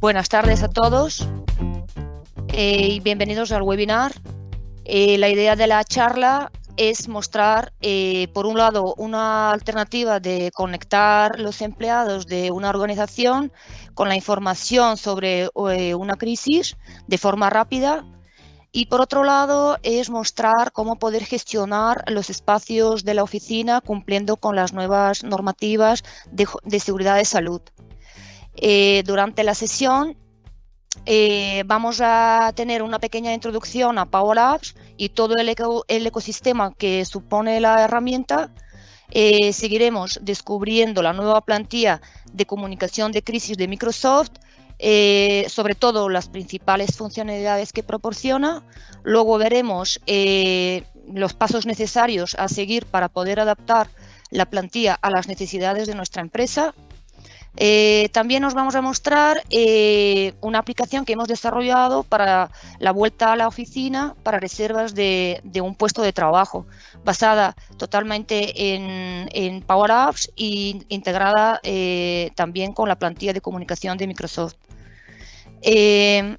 Buenas tardes a todos eh, y bienvenidos al webinar. Eh, la idea de la charla es mostrar, eh, por un lado, una alternativa de conectar los empleados de una organización con la información sobre una crisis de forma rápida y por otro lado es mostrar cómo poder gestionar los espacios de la oficina cumpliendo con las nuevas normativas de, seguridad de salud. Eh, durante la sesión eh, vamos a tener una pequeña introducción a Power Apps y todo el, ecosistema que supone la herramienta. Eh, seguiremos descubriendo la nueva plantilla de comunicación de crisis de Microsoft sobre todo las principales funcionalidades que proporciona. Luego veremos los pasos necesarios a seguir para poder adaptar la plantilla a las necesidades de nuestra empresa. Eh, también nos vamos a mostrar una aplicación que hemos desarrollado para la vuelta a la oficina para reservas de, un puesto de trabajo, basada totalmente en, Power Apps e integrada también con la plantilla de comunicación de Microsoft. Eh,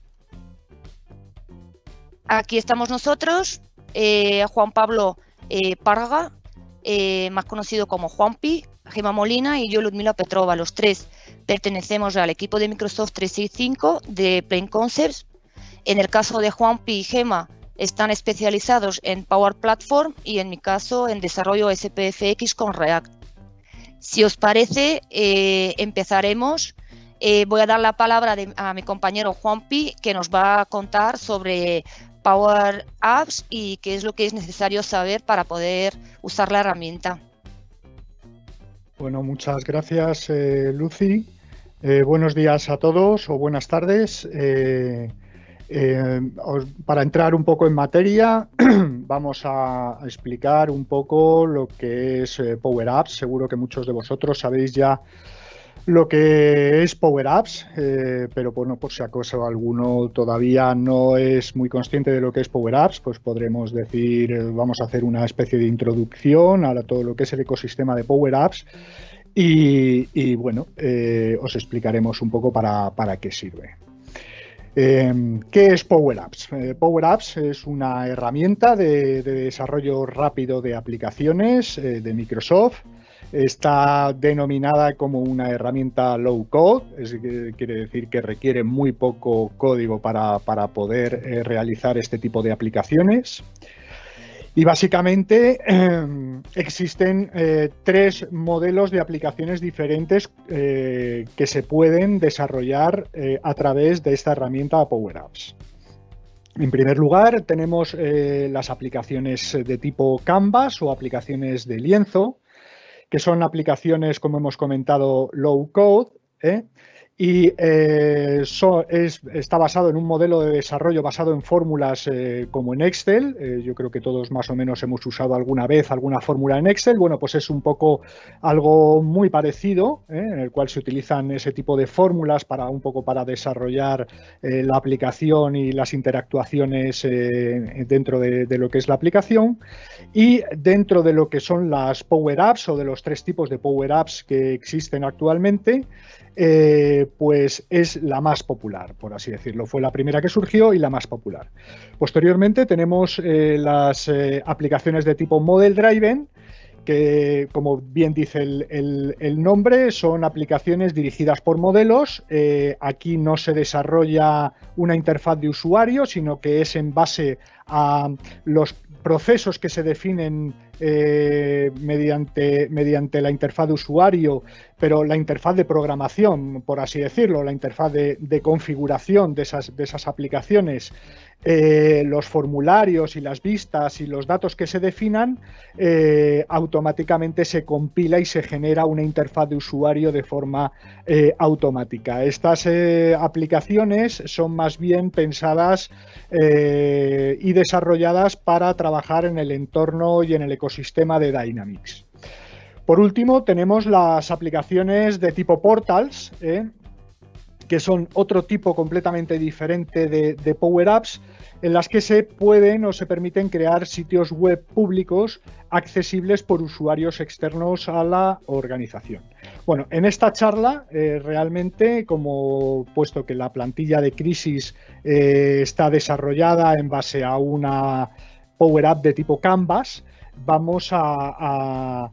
aquí estamos nosotros, eh, Juan Pablo eh, Parga, más conocido como Juanpi, Gema Molina y yo Ludmila Petrova. Los tres pertenecemos al equipo de Microsoft 365 de Plain Concepts. En el caso de Juanpi y Gema están especializados en Power Platform y en mi caso en desarrollo SPFX con React. Si os parece, empezaremos eh, voy a dar la palabra a mi compañero Juanpi, que nos va a contar sobre Power Apps y qué es lo que es necesario saber para poder usar la herramienta. Bueno, muchas gracias, eh, Lucy. Eh, buenos días a todos o buenas tardes. para entrar un poco en materia, vamos a explicar un poco lo que es Power Apps. Seguro que muchos de vosotros sabéis ya lo que es Power Apps, eh, pero bueno, por si acaso alguno todavía no es muy consciente de lo que es Power Apps, pues podremos decir, eh, vamos a hacer una especie de introducción a todo lo que es el ecosistema de Power Apps y, bueno, eh, os explicaremos un poco para, qué sirve. ¿Qué es Power Apps? Power Apps es una herramienta de desarrollo rápido de aplicaciones de Microsoft Está denominada como una herramienta low code, es, quiere decir que requiere muy poco código para, poder eh, realizar este tipo de aplicaciones. Y básicamente em, existen eh, tres modelos de aplicaciones diferentes eh, que se pueden desarrollar a través de esta herramienta Power Apps. En primer lugar, tenemos las aplicaciones de tipo Canvas o aplicaciones de lienzo, que son aplicaciones, como hemos comentado, low code, ¿eh? Y eh, está basado en un modelo de desarrollo basado en fórmulas eh, como en Excel. Eh, yo creo que todos más o menos hemos usado alguna vez alguna fórmula en Excel. Bueno, pues es un poco algo muy parecido, en el cual se utilizan ese tipo de fórmulas para un poco para desarrollar la aplicación y las interactuaciones dentro de, de, lo que es la aplicación. Y dentro de lo que son las Power Apps o de los tres tipos de Power Apps que existen actualmente, eh, pues es la más popular, por así decirlo. Fue la primera que surgió y la más popular. Posteriormente tenemos eh, las eh, aplicaciones de tipo Model Driven, que como bien dice el, nombre, son aplicaciones dirigidas por modelos. aquí no se desarrolla una interfaz de usuario, sino que es en base a los procesos que se definen eh, mediante, mediante la interfaz de usuario, pero la interfaz de programación, por así decirlo, la interfaz de, configuración de esas, de esas aplicaciones, eh, los formularios y las vistas y los datos que se definan, eh, automáticamente se compila y se genera una interfaz de usuario de forma automática. Estas aplicaciones son más bien pensadas y desarrolladas para trabajar en el entorno y en el ecosistema sistema de Dynamics. Por último, tenemos las aplicaciones de tipo Portals, ¿eh? Que son otro tipo completamente diferente de, Power Apps, en las que se pueden o se permiten crear sitios web públicos accesibles por usuarios externos a la organización. Bueno, en esta charla realmente, como puesto que la plantilla de crisis está desarrollada en base a una Power Up de tipo Canvas, vamos a,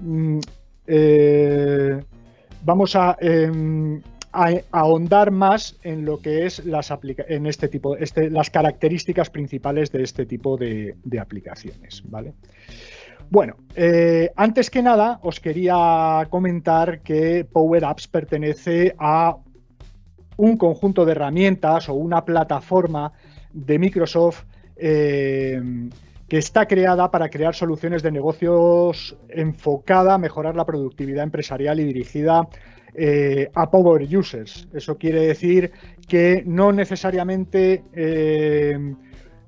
mm, vamos a em, a, ahondar más en lo que es las en este tipo, este, las características principales de este tipo de, aplicaciones, ¿vale? Bueno, eh, antes que nada os quería comentar que Power Apps pertenece a un conjunto de herramientas o una plataforma de Microsoft eh, que está creada para crear soluciones de negocios enfocada a mejorar la productividad empresarial y dirigida eh, a power users. Eso quiere decir que no necesariamente eh,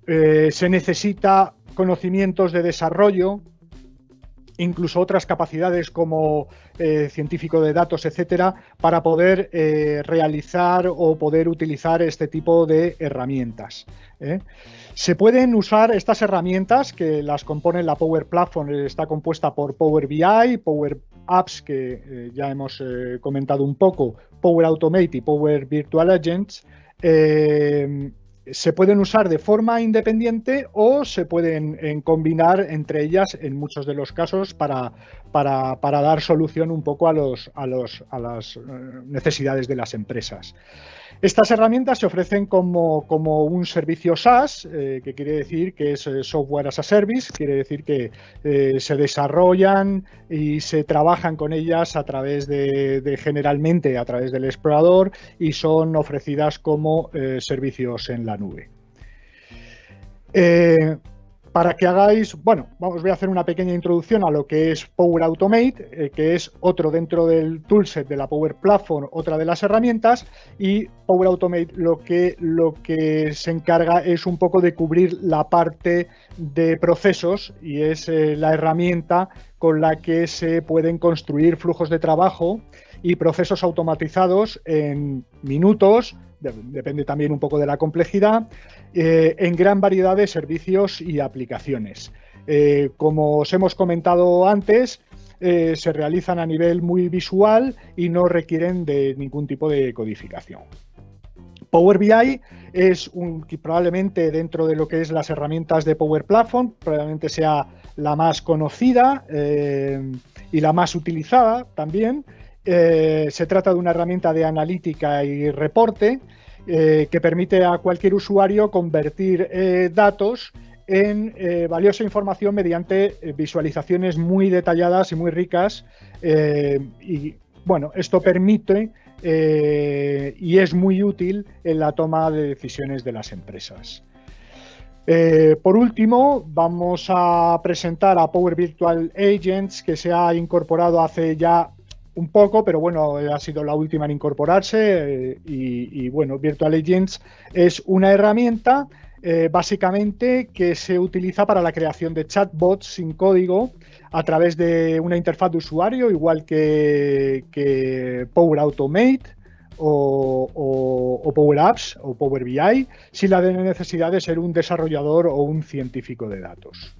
eh, se necesita conocimientos de desarrollo, incluso otras capacidades como científico de datos, etcétera, para poder realizar o poder utilizar este tipo de herramientas. Se pueden usar estas herramientas que las compone la Power Platform, está compuesta por Power BI, Power apps que eh, ya hemos eh, comentado un poco, Power Automate y Power Virtual Agents, eh, se pueden usar de forma independiente o se pueden combinar entre ellas en muchos de los casos para, dar solución un poco a las necesidades de las empresas. Estas herramientas se ofrecen como, un servicio SaaS, eh, que quiere decir que es eh, software as a service, quiere decir que eh, se desarrollan y se trabajan con ellas a través de, generalmente a través del explorador y son ofrecidas como servicios en la nube. Para que hagáis, bueno, os voy a hacer una pequeña introducción a lo que es Power Automate, eh, que es otro dentro del toolset de la Power Platform, otra de las herramientas, y Power Automate lo que, lo que se encarga es un poco de cubrir la parte de procesos y es eh, la herramienta con la que se pueden construir flujos de trabajo y procesos automatizados en minutos, depende también un poco de la complejidad, eh, en gran variedad de servicios y aplicaciones. Eh, como os hemos comentado antes, eh, se realizan a nivel muy visual y no requieren de ningún tipo de codificación. Power BI es un, probablemente dentro de lo que es las herramientas de Power Platform, probablemente sea la más conocida y la más utilizada también. Se trata de una herramienta de analítica y reporte eh, que permite a cualquier usuario convertir eh, datos en eh, valiosa información mediante visualizaciones muy detalladas y muy ricas. y bueno, esto permite y es muy útil en la toma de decisiones de las empresas. por último, vamos a presentar a Power Virtual Agents, que se ha incorporado hace ya un poco, pero bueno, ha sido la última en incorporarse eh, y, bueno, Virtual Agents es una herramienta eh, básicamente que se utiliza para la creación de chatbots sin código a través de una interfaz de usuario, igual que, Power Automate o, o, Power Apps o Power BI, sin la necesidad de ser un desarrollador o un científico de datos.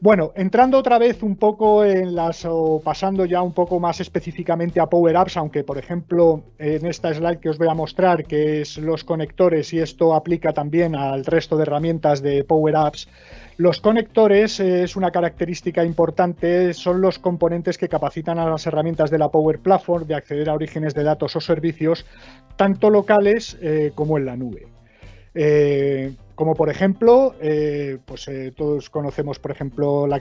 Bueno, entrando otra vez un poco en las, o pasando ya un poco más específicamente a Power Apps, aunque por ejemplo en esta slide que os voy a mostrar, que es los conectores, y esto aplica también al resto de herramientas de Power Apps, los conectores es una característica importante, son los componentes que capacitan a las herramientas de la Power Platform de acceder a orígenes de datos o servicios, tanto locales eh, como en la nube. Eh, como por ejemplo, eh, pues eh, todos conocemos, por ejemplo, la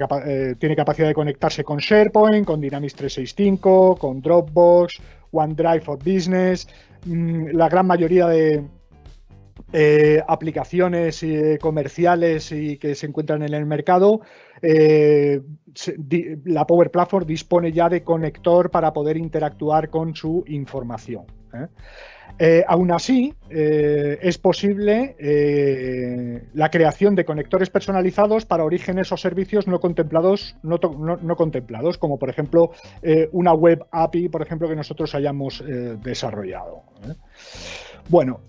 tiene capacidad de conectarse con SharePoint, con Dynamics 365, con Dropbox, OneDrive for Business, mm, la gran mayoría de aplicaciones comerciales y que se encuentran en el mercado, la Power Platform dispone ya de conector para poder interactuar con su información. Eh, aún así, eh, es posible eh, la creación de conectores personalizados para orígenes o servicios no contemplados, no, contemplados, como por ejemplo una web API, por ejemplo, que nosotros hayamos desarrollado. Bueno,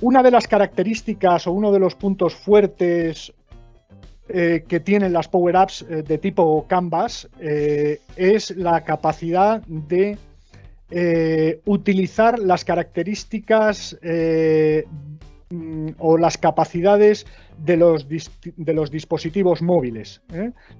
una de las características o uno de los puntos fuertes eh, que tienen las Power Apps eh, de tipo Canvas es la capacidad de utilizar las características mm, o las capacidades de los, de los dispositivos móviles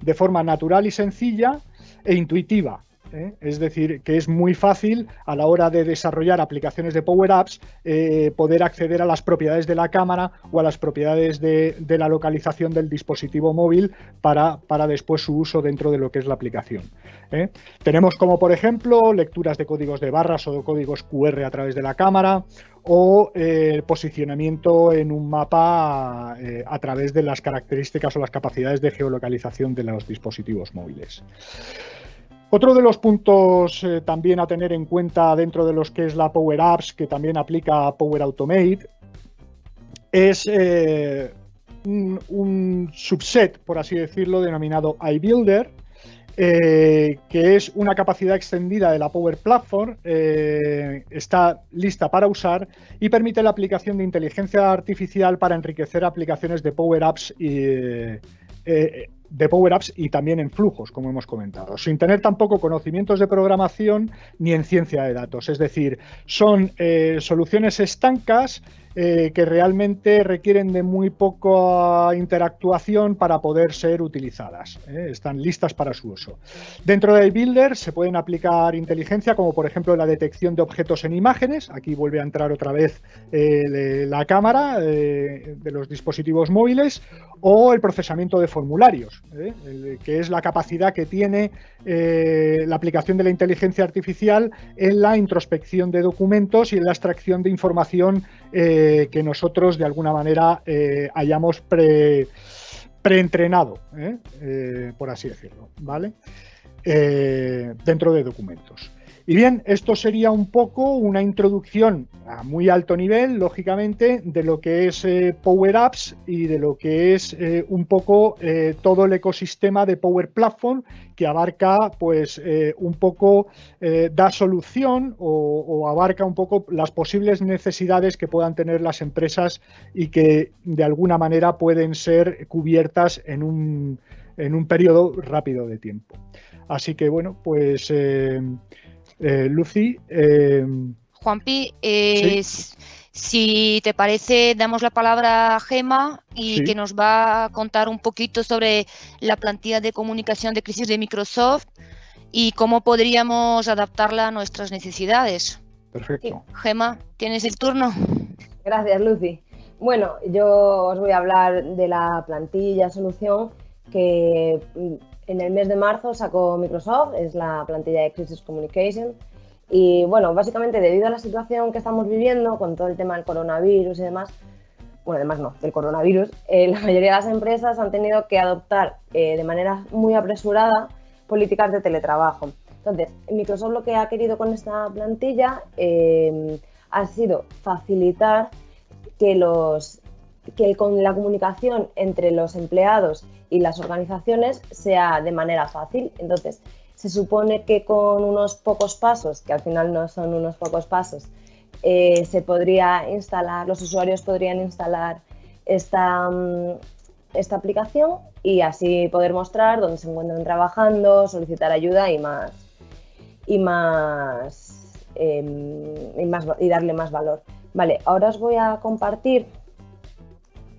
de forma natural y sencilla e intuitiva. ¿Eh? Es decir, que es muy fácil a la hora de desarrollar aplicaciones de Power Apps eh, poder acceder a las propiedades de la cámara o a las propiedades de, la localización del dispositivo móvil para, después su uso dentro de lo que es la aplicación. ¿eh? Tenemos como, por ejemplo, lecturas de códigos de barras o de códigos QR a través de la cámara o el posicionamiento en un mapa a través de las características o las capacidades de geolocalización de los dispositivos móviles. Otro de los puntos eh, también a tener en cuenta dentro de los que es la Power Apps, que también aplica Power Automate, es eh, un, subset, por así decirlo, denominado iBuilder, eh, que es una capacidad extendida de la Power Platform, está lista para usar y permite la aplicación de inteligencia artificial para enriquecer aplicaciones de Power Apps y, de Power Apps y también en flujos, como hemos comentado, sin tener tampoco conocimientos de programación ni en ciencia de datos. Es decir, son eh, soluciones estancas eh, que realmente requieren de muy poca interactuación para poder ser utilizadas. ¿eh? Están listas para su uso. Dentro de Builder se pueden aplicar inteligencia como por ejemplo la detección de objetos en imágenes. Aquí vuelve a entrar otra vez eh, la cámara de los dispositivos móviles o el procesamiento de formularios, que es la capacidad que tiene la aplicación de la inteligencia artificial en la introspección de documentos y en la extracción de información que nosotros de alguna manera eh, hayamos pre, preentrenado, ¿eh? Eh, por así decirlo, ¿vale? dentro de documentos. Y bien, esto sería un poco una introducción a muy alto nivel, lógicamente, de lo que es eh, Power Apps y de lo que es eh, un poco eh, todo el ecosistema de Power Platform que abarca, pues, un poco, da solución o, abarca un poco las posibles necesidades que puedan tener las empresas y que de alguna manera pueden ser cubiertas en un, en un periodo rápido de tiempo. Así que, bueno, pues eh, Lucy. Eh, Juanpi, eh, si te parece, damos la palabra a Gema y que nos va a contar un poquito sobre la plantilla de comunicación de crisis de Microsoft y cómo podríamos adaptarla a nuestras necesidades. Perfecto. Gema, tienes el turno. Gracias, Lucy. Bueno, yo os voy a hablar de la plantilla solución que en el mes de marzo sacó Microsoft, es la plantilla de Crisis Communication. Y bueno, básicamente debido a la situación que estamos viviendo con todo el tema del coronavirus y demás, bueno, además no, del coronavirus, eh, la mayoría de las empresas han tenido que adoptar eh, de manera muy apresurada políticas de teletrabajo. Entonces, Microsoft lo que ha querido con esta plantilla eh, ha sido facilitar que los que con la comunicación entre los empleados y las organizaciones sea de manera fácil. Entonces, se supone que con unos pocos pasos, que al final no son unos pocos pasos, eh, se podría instalar, los usuarios podrían instalar esta, mm, esta aplicación y así poder mostrar dónde se encuentran trabajando, solicitar ayuda y más y más, em, y, más y darle más valor. Vale, ahora os voy a compartir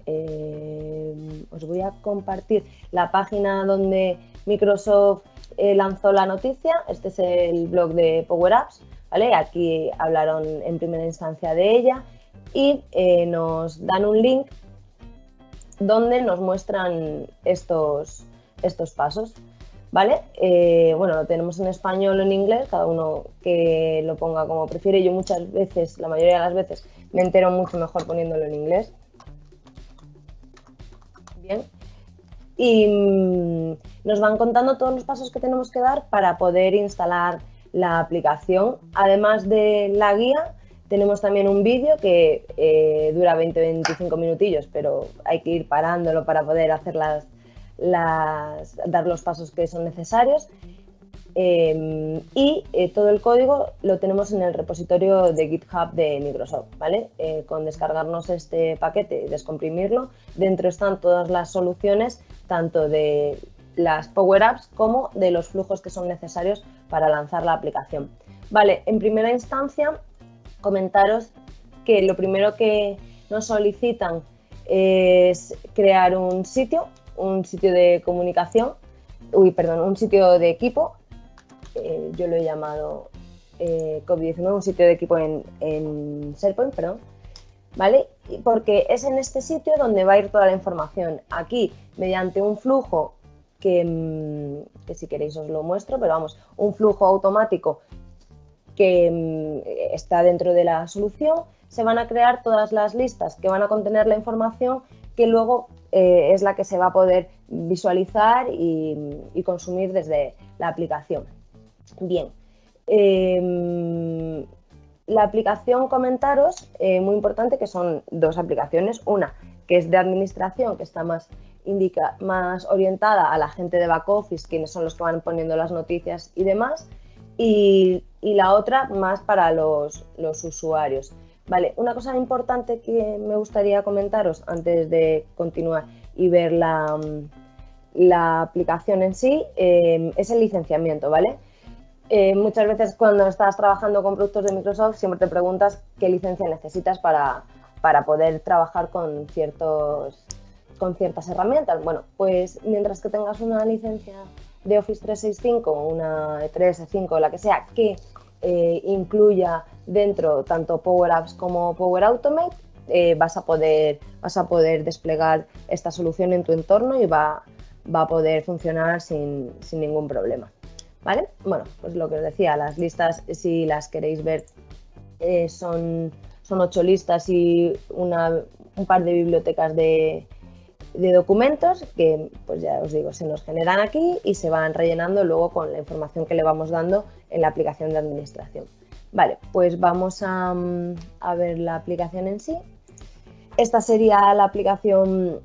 eh, os voy a compartir la página donde Microsoft eh, lanzó la noticia. Este es el blog de Power Apps. ¿vale? Aquí hablaron en primera instancia de ella y eh, nos dan un link donde nos muestran estos, estos pasos. ¿Vale? bueno, lo tenemos en español o en inglés, cada uno que lo ponga como prefiere. Yo muchas veces, la mayoría de las veces, me entero mucho mejor poniéndolo en inglés. Y mm, nos van contando todos los pasos que tenemos que dar para poder instalar la aplicación. Además de la guía, tenemos también un vídeo que eh, dura 20-25 minutillos, pero hay que ir parándolo para poder hacer las, dar los pasos que son necesarios. Em, y eh, todo el código lo tenemos en el repositorio de GitHub de Microsoft, ¿vale? Eh, con descargarnos este paquete y descomprimirlo, dentro están todas las soluciones tanto de las Power Apps como de los flujos que son necesarios para lanzar la aplicación. Vale, en primera instancia, comentaros que lo primero que nos solicitan es crear un sitio, un sitio de comunicación, uy, perdón, un sitio de equipo, eh, yo lo he llamado eh, COVID-19, un sitio de equipo en, en SharePoint, perdón, ¿vale? Porque es en este sitio donde va a ir toda la información. Aquí, mediante un flujo Mm, que, si queréis os lo muestro, pero vamos, un flujo automático que mm, está dentro de la solución, se van a crear todas las listas que van a contener la información que luego eh, es la que se va a poder visualizar y, consumir desde la aplicación. Bien, em, la aplicación comentaros, eh, muy importante, que son dos aplicaciones, una que es de administración, que está más orientada a la gente de back office, quienes son los que van poniendo las noticias y demás, y, la otra más para los, usuarios. Vale, una cosa importante que me gustaría comentaros antes de continuar y ver la, aplicación en sí eh, es el licenciamiento, ¿vale? Eh, muchas veces cuando estás trabajando con productos de Microsoft siempre te preguntas qué licencia necesitas para, para poder trabajar con ciertos con ciertas herramientas. Bueno, pues mientras que tengas una licencia de Office 365, una E3, E5, la que sea, que eh, incluya dentro tanto Power Apps como Power Automate, eh, vas, a poder, vas a poder desplegar esta solución en tu entorno y va, va a poder funcionar sin, sin, ningún problema. ¿Vale? Bueno, pues lo que os decía, las listas, si las queréis ver, eh, son, ocho listas y una, un par de bibliotecas de, de documentos que, pues ya os digo, se nos generan aquí y se van rellenando luego con la información que le vamos dando en la aplicación de administración. Vale, pues vamos a, ver la aplicación en sí. Esta sería la aplicación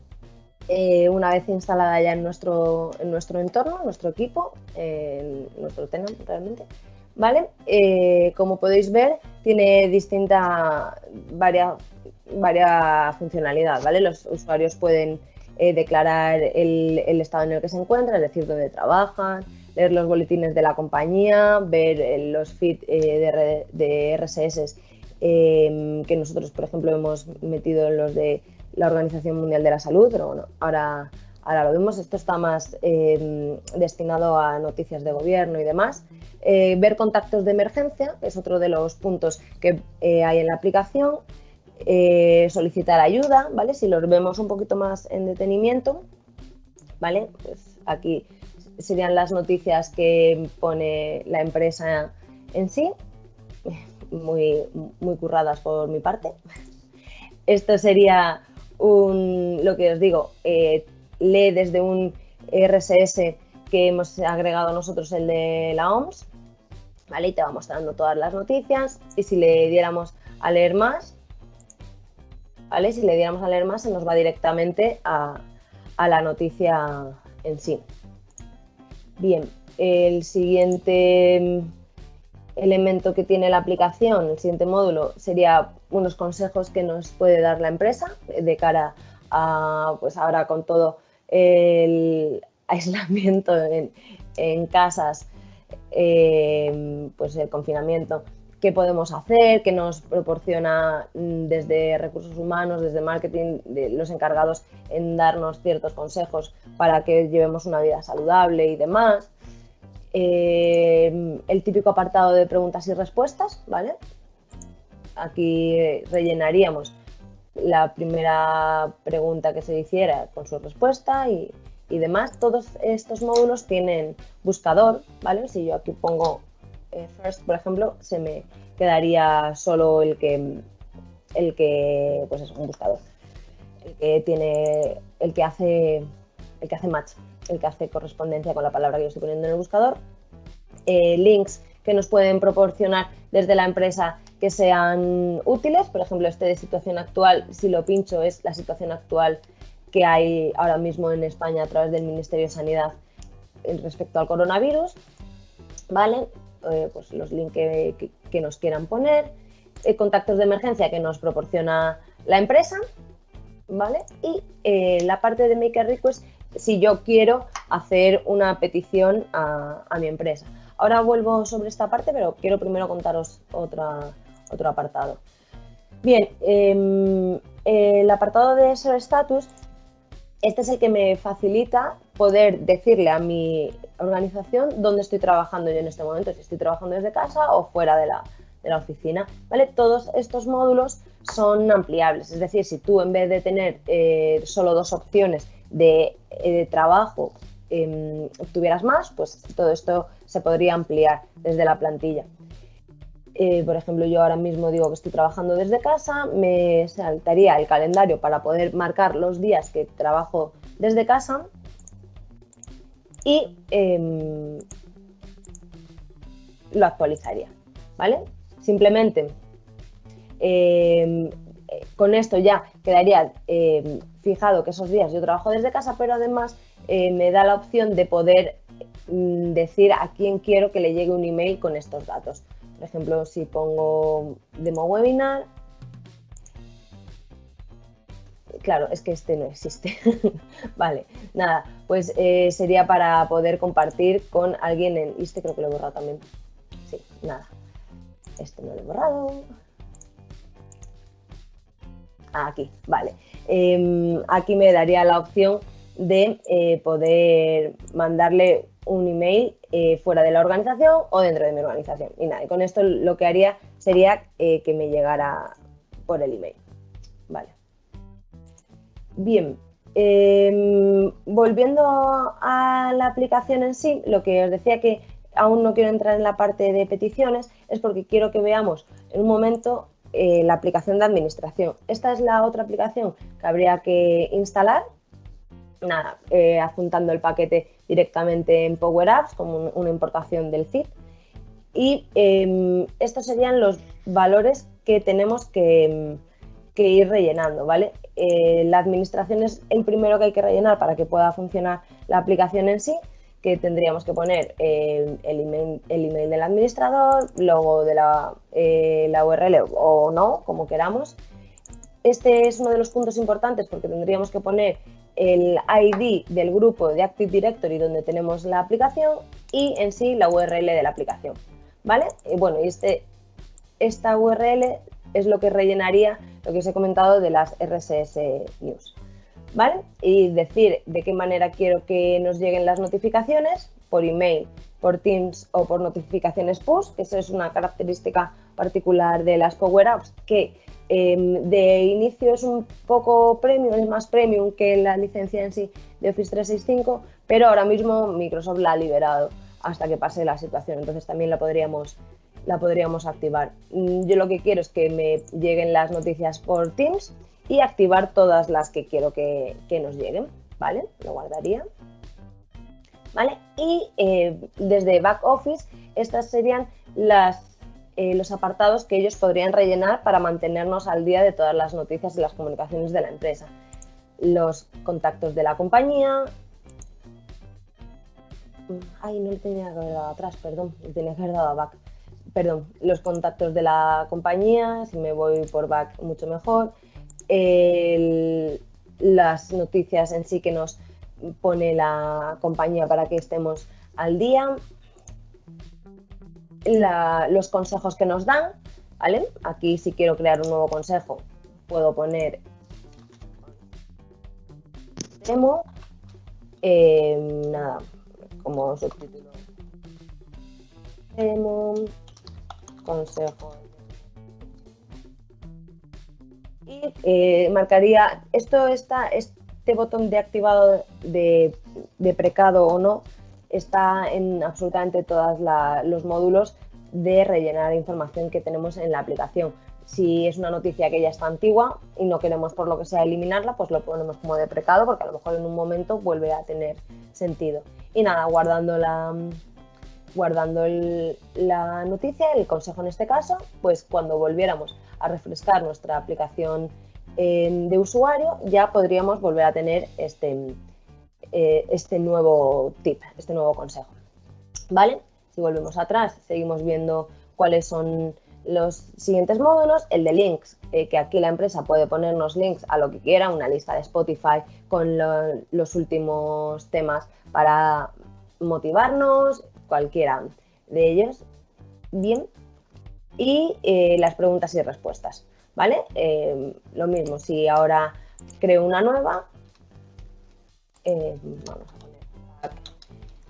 eh, una vez instalada ya en nuestro, en nuestro entorno, en nuestro equipo, en nuestro tenant realmente. ¿Vale? Eh, como podéis ver, tiene distinta varia, varia funcionalidad, ¿vale? Los usuarios pueden eh, declarar el, estado en el que se encuentra, es decir, dónde trabajan, leer los boletines de la compañía, ver los feeds eh, de, RSS que nosotros, por ejemplo, hemos metido en los de la Organización Mundial de la Salud, pero ahora, ahora lo vemos. Esto está más em, destinado a noticias de gobierno y demás. ver contactos de emergencia es otro de los puntos que hay en la aplicación. Eh, solicitar ayuda, ¿vale? Si los vemos un poquito más en detenimiento, ¿vale? Pues aquí serían las noticias que pone la empresa en sí, muy, muy curradas por mi parte. Esto sería un, lo que os digo, eh, lee desde un RSS que hemos agregado nosotros, el de la OMS, ¿vale? Y te va mostrando todas las noticias y si le diéramos a leer más, si le diéramos a leer más, se nos va directamente a, la noticia en sí. Bien, el siguiente elemento que tiene la aplicación, el siguiente módulo, sería unos consejos que nos puede dar la empresa de cara a, pues ahora con todo el aislamiento en, casas, eh, pues el confinamiento, qué podemos hacer, qué nos proporciona mm, desde recursos humanos, desde marketing, los encargados en darnos ciertos consejos para que llevemos una vida saludable y demás. Eh, el típico apartado de preguntas y respuestas, ¿vale? Aquí rellenaríamos la primera pregunta que se hiciera con su respuesta y, y demás. Todos estos módulos tienen buscador, ¿vale? Si yo aquí pongo eh, first, por ejemplo, se me quedaría solo el que, el que, pues es un buscador, el que tiene, el que hace, el que hace match, el que hace correspondencia con la palabra que yo estoy poniendo en el buscador, eh, links que nos pueden proporcionar desde la empresa que sean útiles, por ejemplo, este de situación actual, si lo pincho es la situación actual que hay ahora mismo en España a través del Ministerio de Sanidad respecto al coronavirus, ¿vale? Eh, pues los links que, nos quieran poner, eh, contactos de emergencia que nos proporciona la empresa, ¿vale? Y la parte de Maker Request si yo quiero hacer una petición a, mi empresa. Ahora vuelvo sobre esta parte, pero quiero primero contaros otro apartado. Bien, em, el apartado de SEO Status, este es el que me facilita poder decirle a mi organización dónde estoy trabajando yo en este momento, si estoy trabajando desde casa o fuera de la, oficina. ¿vale? Todos estos módulos son ampliables, es decir, si tú en vez de tener eh, solo dos opciones de, eh, trabajo em, tuvieras más, pues todo esto se podría ampliar desde la plantilla. Eh, por ejemplo, yo ahora mismo digo que estoy trabajando desde casa, me saltaría el calendario para poder marcar los días que trabajo desde casa y em, lo actualizaría, ¿vale? Simplemente em, con esto ya quedaría em, fijado que esos días yo trabajo desde casa, pero además eh, me da la opción de poder mm, decir a quién quiero que le llegue un email con estos datos. Por ejemplo, si pongo demo webinar, claro, es que este no existe. vale, nada, pues eh, sería para poder compartir con alguien en... este creo que lo he borrado también. Sí, nada. Este no lo he borrado. Aquí, vale. Em, aquí me daría la opción de eh, poder mandarle un email eh, fuera de la organización o dentro de mi organización. Y nada, y con esto lo que haría sería eh, que me llegara por el email. Vale. Bien, em, volviendo a la aplicación en sí, lo que os decía que aún no quiero entrar en la parte de peticiones es porque quiero que veamos en un momento la aplicación de administración. Esta es la otra aplicación que habría que instalar nada, eh, adjuntando el paquete directamente en Power Apps como una importación del zip. Y em, estos serían los valores que tenemos que, ir rellenando, ¿vale? Eh, la administración es el primero que hay que rellenar para que pueda funcionar la aplicación en sí, que tendríamos que poner el, email, del administrador, logo de la, eh, URL o no, como queramos. Este es uno de los puntos importantes porque tendríamos que poner el ID del grupo de Active Directory donde tenemos la aplicación y en sí la URL de la aplicación. ¿Vale? Bueno, y este, esta URL es lo que rellenaría lo que os he comentado de las RSS News. ¿Vale? Y decir de qué manera quiero que nos lleguen las notificaciones, por email, por Teams o por notificaciones push, que eso es una característica particular de las Power Apps que Em, de inicio es un poco premium, es más premium que la licencia en sí de Office 365, pero ahora mismo Microsoft la ha liberado hasta que pase la situación, entonces también la podríamos, la podríamos activar. Mm, yo lo que quiero es que me lleguen las noticias por Teams y activar todas las que quiero que, nos lleguen, ¿vale? Lo guardaría. ¿Vale? Y eh, desde Back Office, estas serían eh, los apartados que ellos podrían rellenar para mantenernos al día de todas las noticias y las comunicaciones de la empresa. Los contactos de la compañía. Ay, no le tenía que haber dado atrás, perdón, le tenía que haber dado a back. Perdón, los contactos de la compañía, si me voy por back mucho mejor. Las noticias en sí que nos pone la compañía para que estemos al día, los consejos que nos dan, ¿vale? Aquí si quiero crear un nuevo consejo, puedo poner demo, eh, nada, como subtítulo, demo, consejo. Eh, marcaría, esto está, este botón de activado de, de precado o no, está en absolutamente todos los módulos de rellenar información que tenemos en la aplicación. Si es una noticia que ya está antigua y no queremos por lo que sea eliminarla, pues lo ponemos como de precado porque a lo mejor en un momento vuelve a tener sentido. Y nada, guardando la, guardando la noticia, el consejo en este caso, pues cuando volviéramos a refrescar nuestra aplicación eh, de usuario, ya podríamos volver a tener este, eh, este nuevo tip, este nuevo consejo. ¿Vale? Si volvemos atrás, seguimos viendo cuáles son los siguientes módulos, el de links, eh, que aquí la empresa puede ponernos links a lo que quiera, una lista de Spotify con los últimos temas para motivarnos, cualquiera de ellos. Bien. Y eh, las preguntas y respuestas, ¿vale? Eh, lo mismo, si ahora creo una nueva, vamos a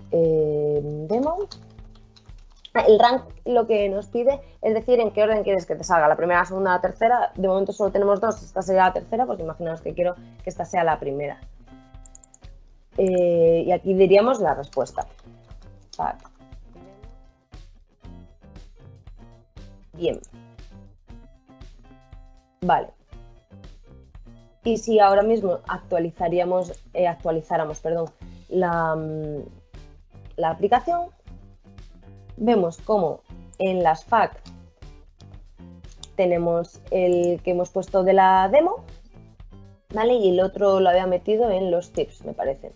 poner demo el rank lo que nos pide es decir en qué orden quieres que te salga, la primera, la segunda, la tercera. De momento solo tenemos dos, esta sería la tercera, porque imaginaos que quiero que esta sea la primera. Eh, y aquí diríamos la respuesta. Bien. Vale. Y si ahora mismo actualizaríamos, eh, actualizáramos perdón, la, mm, aplicación, vemos como en las FAQ tenemos el que hemos puesto de la demo, ¿vale? Y el otro lo había metido en los tips, me parece.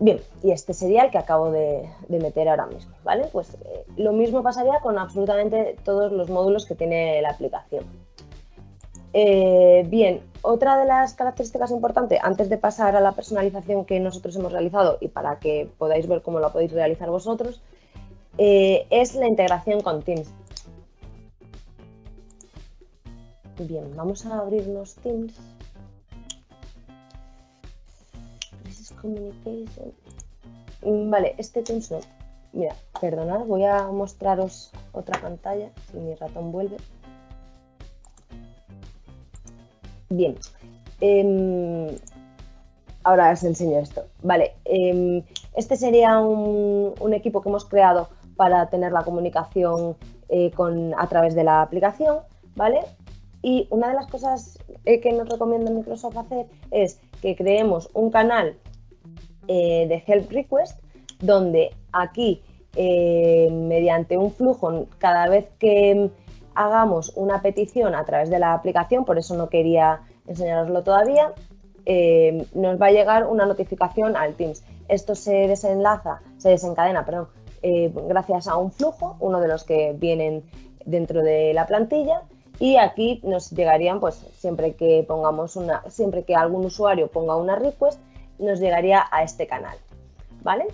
Bien, y este sería el que acabo de, meter ahora mismo, ¿vale? Pues eh, lo mismo pasaría con absolutamente todos los módulos que tiene la aplicación. Eh, bien, otra de las características importantes, antes de pasar a la personalización que nosotros hemos realizado y para que podáis ver cómo lo podéis realizar vosotros, eh, es la integración con Teams. Bien, vamos a abrirnos Teams. Mm, vale, este Teams no. Mira, perdonad, voy a mostraros otra pantalla si mi ratón vuelve. Bien. Em, ahora os enseño esto. Vale. Em, este sería un, equipo que hemos creado para tener la comunicación eh, con, a través de la aplicación, ¿vale? Y una de las cosas eh, que nos recomienda Microsoft hacer es que creemos un canal eh, de help request donde aquí, mediante un flujo, cada vez que hagamos una petición a través de la aplicación, por eso no quería enseñaroslo todavía, eh, nos va a llegar una notificación al Teams. Esto se desenlaza, se desencadena, perdón, eh, gracias a un flujo, uno de los que vienen dentro de la plantilla, y aquí nos llegarían, pues siempre que pongamos una, siempre que algún usuario ponga una request, nos llegaría a este canal, ¿vale?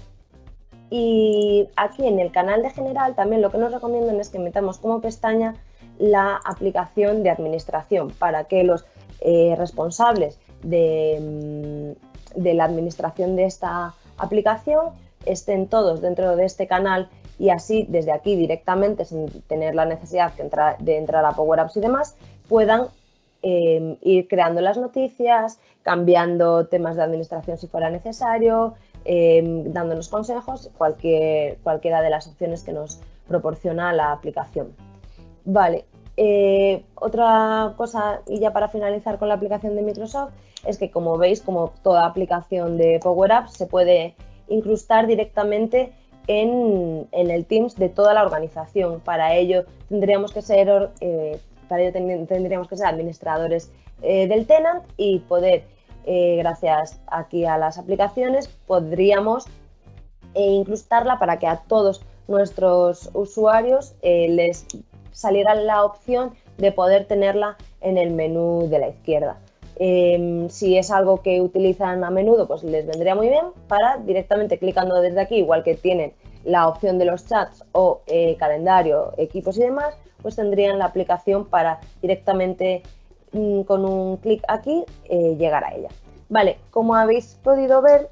Y aquí en el canal de general también lo que nos recomiendan es que metamos como pestaña la aplicación de administración para que los eh, responsables de, mm, de, la administración de esta aplicación estén todos dentro de este canal y así desde aquí directamente sin tener la necesidad de entrar, a Power Apps y demás puedan eh, ir creando las noticias, cambiando temas de administración si fuera necesario, eh, dándonos consejos, cualquier, cualquiera de las opciones que nos proporciona la aplicación. Vale, eh, otra cosa, y ya para finalizar con la aplicación de Microsoft, es que como veis, como toda aplicación de Power Apps, se puede incrustar directamente en, el Teams de toda la organización. Para ello tendríamos que ser, eh, para ello tendríamos que ser administradores eh, del tenant y poder, gracias aquí a las aplicaciones, podríamos incrustarla para que a todos nuestros usuarios les saliera la opción de poder tenerla en el menú de la izquierda. Em, si es algo que utilizan a menudo, pues les vendría muy bien para directamente clicando desde aquí, igual que tienen la opción de los chats o eh, calendario, equipos y demás, pues tendrían la aplicación para directamente mm, con un clic aquí eh, llegar a ella. Vale, como habéis podido ver,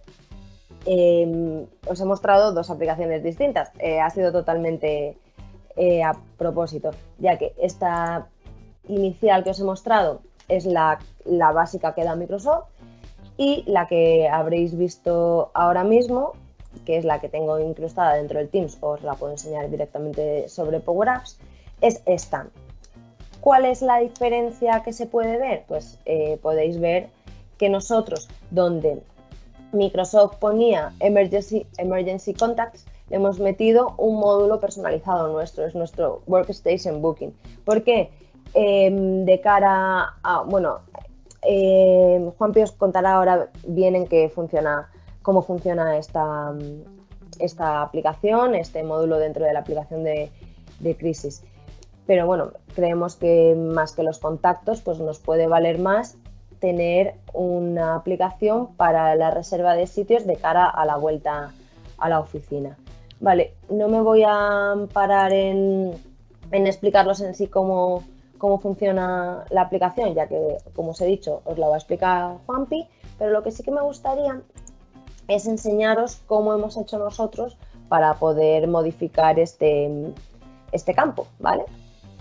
em, os he mostrado dos aplicaciones distintas. Eh, ha sido totalmente eh, a propósito, ya que esta inicial que os he mostrado es la, básica que da Microsoft y la que habréis visto ahora mismo, que es la que tengo incrustada dentro del Teams, os la puedo enseñar directamente sobre Power Apps, es esta. ¿Cuál es la diferencia que se puede ver? Pues eh, podéis ver que nosotros, donde Microsoft ponía Emergency, Emergency Contacts, le hemos metido un módulo personalizado nuestro, es nuestro Workstation Booking. ¿Por qué? Em, de cara a, bueno, eh, Juan Pío os contará ahora bien en qué funciona, cómo funciona esta, esta aplicación, este módulo dentro de la aplicación de, crisis. Pero bueno, creemos que más que los contactos, pues nos puede valer más tener una aplicación para la reserva de sitios de cara a la vuelta a la oficina. Vale, no me voy a parar en, en explicarlos en sí cómo, cómo funciona la aplicación, ya que, como os he dicho, os la va a explicar Juanpi, pero lo que sí que me gustaría es enseñaros cómo hemos hecho nosotros para poder modificar este, este campo, ¿vale?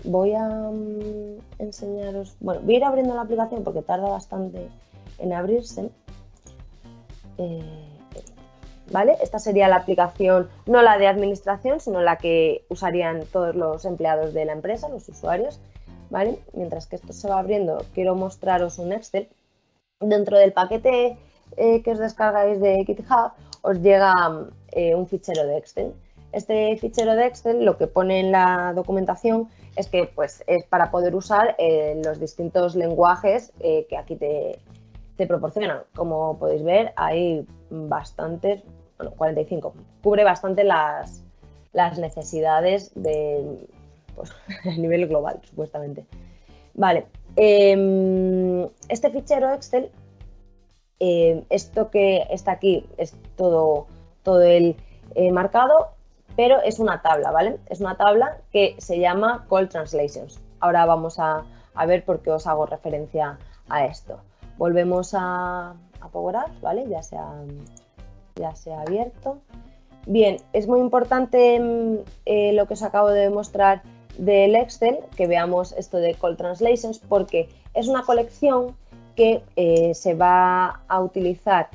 Voy a mm, enseñaros, bueno, voy a ir abriendo la aplicación porque tarda bastante en abrirse. Eh, ¿Vale? Esta sería la aplicación, no la de administración, sino la que usarían todos los empleados de la empresa, los usuarios. Mientras que esto se va abriendo, quiero mostraros un Excel. Dentro del paquete eh, que os descargáis de GitHub, os llega eh, un fichero de Excel. Este fichero de Excel lo que pone en la documentación es que pues, es para poder usar eh, los distintos lenguajes que aquí te, proporcionan. Como podéis ver, hay bastantes, bueno, 45, cubre bastante las, las necesidades de, pues, nivel global, supuestamente. Vale, em, este fichero Excel, em, esto que está aquí es todo, todo el eh, marcado, pero es una tabla, ¿vale? Es una tabla que se llama Call Translations. Ahora vamos a, ver por qué os hago referencia a esto. Volvemos a, a Power Apps, ¿vale? Ya se ha, ya se ha abierto. Bien, es muy importante em, eh, lo que os acabo de mostrar del Excel que veamos esto de Call Translations porque es una colección que eh, se va a utilizar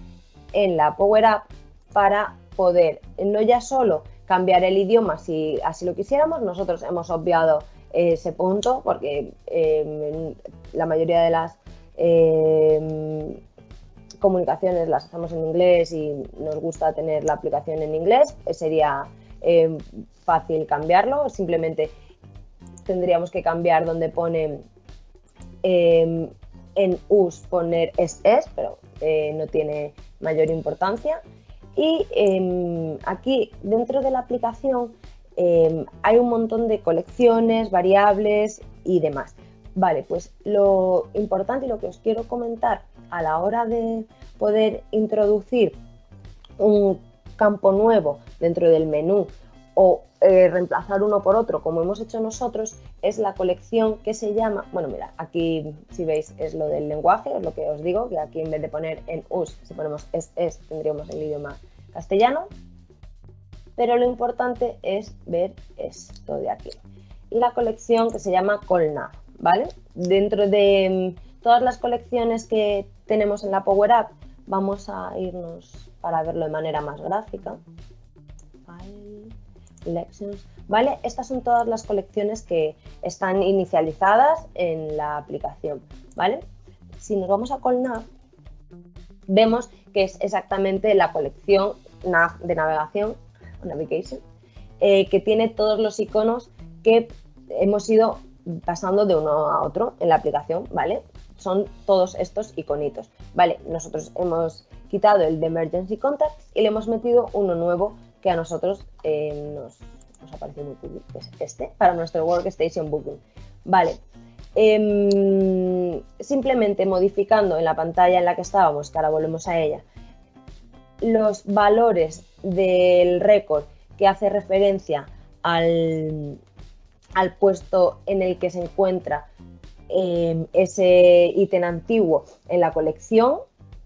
en la Power App para poder no ya solo cambiar el idioma si así lo quisiéramos, nosotros hemos obviado ese punto porque em, la mayoría de las em, comunicaciones las hacemos en inglés y nos gusta tener la aplicación en inglés, sería em, fácil cambiarlo, simplemente tendríamos que cambiar donde pone en us poner es es, pero eh, no tiene mayor importancia. Y em, aquí dentro de la aplicación em, hay un montón de colecciones, variables y demás. Vale, pues lo importante y lo que os quiero comentar a la hora de poder introducir un campo nuevo dentro del menú o eh, reemplazar uno por otro, como hemos hecho nosotros, es la colección que se llama, bueno, mira, aquí si veis es lo del lenguaje, es lo que os digo, que aquí en vez de poner en us, si ponemos es, es, tendríamos el idioma castellano, pero lo importante es ver esto de aquí, la colección que se llama Colnav, ¿vale? Dentro de mm, todas las colecciones que tenemos en la Power App, vamos a irnos para verlo de manera más gráfica. ¿vale? Estas son todas las colecciones que están inicializadas en la aplicación, ¿vale? Si nos vamos a CallNav, vemos que es exactamente la colección de navegación, navigation, eh, que tiene todos los iconos que hemos ido pasando de uno a otro en la aplicación, ¿vale? Son todos estos iconitos, ¿vale? Nosotros hemos quitado el de Emergency Contacts y le hemos metido uno nuevo que a nosotros eh, nos, nos, ha parecido muy cool, que es este, para nuestro Workstation Booking. Vale, em, simplemente modificando en la pantalla en la que estábamos, que ahora volvemos a ella, los valores del récord que hace referencia al, al, puesto en el que se encuentra em, ese ítem antiguo en la colección,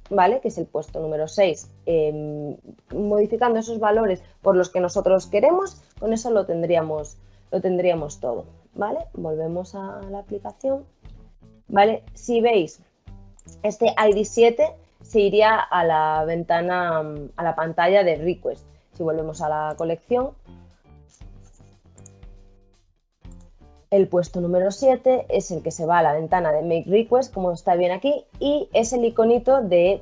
¿vale? Que es el puesto número 6, em, modificando esos valores por los que nosotros queremos, con eso lo tendríamos, lo tendríamos todo, ¿vale? Volvemos a la aplicación, ¿vale? Si veis, este ID 7 se iría a la ventana, a la pantalla de request. Si volvemos a la colección, El puesto número 7 es el que se va a la ventana de Make Request, como está bien aquí, y es el iconito de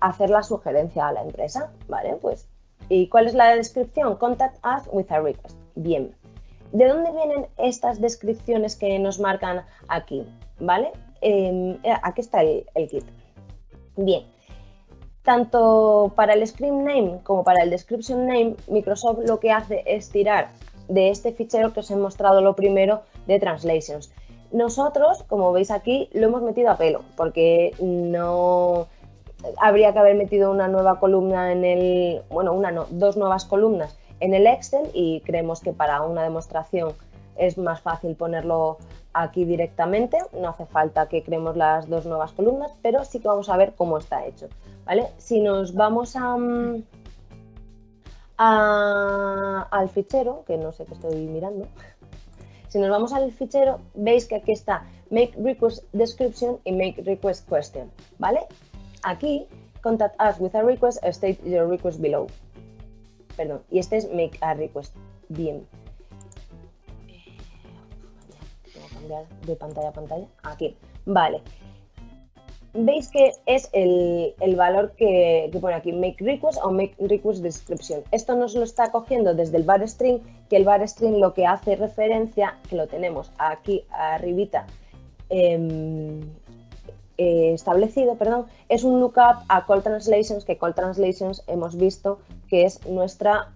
hacer la sugerencia a la empresa, ¿vale? Pues, ¿y cuál es la descripción? Contact us with a request. Bien. ¿De dónde vienen estas descripciones que nos marcan aquí? ¿Vale? Em, eh, aquí está el, kit. Bien. tanto para el script name como para el description name, Microsoft lo que hace es tirar de este fichero que os he mostrado lo primero de translations. Nosotros, como veis aquí, lo hemos metido a pelo, porque no habría que haber metido una nueva columna en el, bueno, una no, dos nuevas columnas en el Excel y creemos que para una demostración es más fácil ponerlo aquí directamente, no hace falta que creemos las dos nuevas columnas, pero sí que vamos a ver cómo está hecho. ¿vale? Si nos vamos mm, al fichero, que no sé qué estoy mirando, si nos vamos al fichero, veis que aquí está Make Request Description y Make Request Question, ¿vale? Aquí, Contact us with a request, state your request below. Perdón, y este es Make a Request. Bien. Cambiar de pantalla a pantalla. Aquí. Vale veis que es el, valor que, pone aquí, make request o make request description. Esto nos lo está cogiendo desde el var string, que el var string lo que hace referencia, que lo tenemos aquí arribita em, eh, establecido, perdón, es un lookup a call translations, que call translations hemos visto que es nuestra